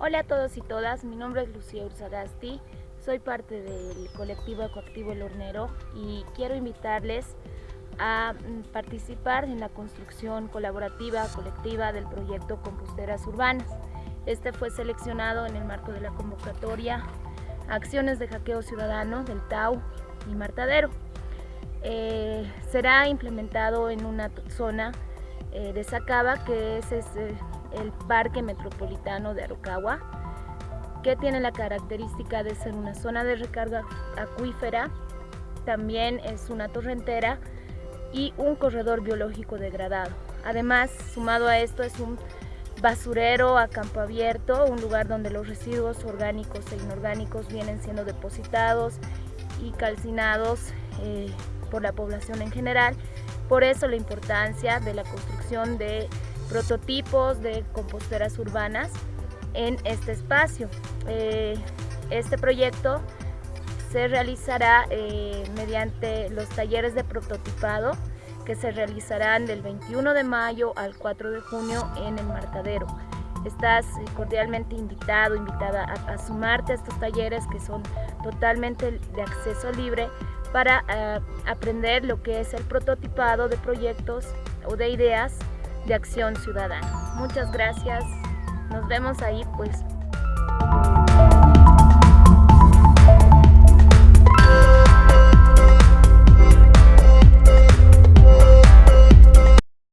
Hola a todos y todas, mi nombre es Lucía Urzagasti, soy parte del colectivo Ecoactivo El Hornero y quiero invitarles a mm, participar en la construcción colaborativa, colectiva del proyecto Composteras Urbanas. Este fue seleccionado en el marco de la convocatoria Acciones de Hackeo Ciudadano del TAU y Martadero. Eh, será implementado en una zona eh, de Sacaba, que es, el Parque Metropolitano de Araucagua, que tiene la característica de ser una zona de recarga acuífera, también es una torrentera y un corredor biológico degradado. Además, sumado a esto, es un basurero a campo abierto, un lugar donde los residuos orgánicos e inorgánicos vienen siendo depositados y calcinados eh, por la población en general. Por eso la importancia de la construcción de prototipos de composteras urbanas en este espacio. Eh, este proyecto se realizará eh, mediante los talleres de prototipado que se realizarán del 21 de mayo al 4 de junio en el Martadero. Estás cordialmente invitado, invitada a, sumarte a estos talleres que son totalmente de acceso libre para eh, aprender lo que es el prototipado de proyectos o de ideas de Acción Ciudadana. Muchas gracias. Nos vemos ahí pues.